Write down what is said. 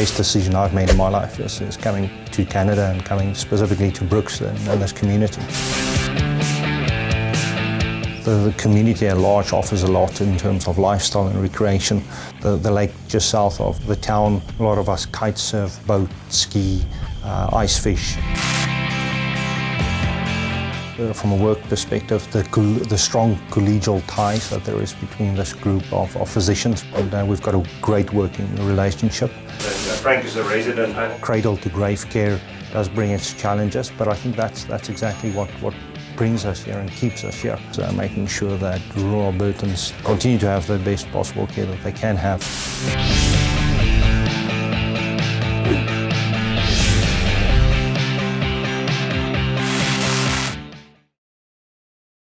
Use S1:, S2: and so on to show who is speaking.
S1: best decision I've made in my life is, is coming to Canada and coming specifically to Brooks and, and this community. The, the, community at large offers a lot in terms of lifestyle and recreation. The, the, lake just south of the town, a lot of us kite surf, boat, ski, uh, ice fish. Uh, from a work perspective, the, the, strong collegial ties that there is between this group of, of physicians. And uh, we've got a great working relationship.
S2: Frank is a resident.
S1: Cradle to grave care does bring its challenges, but I think that's, that's exactly what, what brings us here and keeps us here. So making sure that rural Albertans continue to have the best possible care that they can have.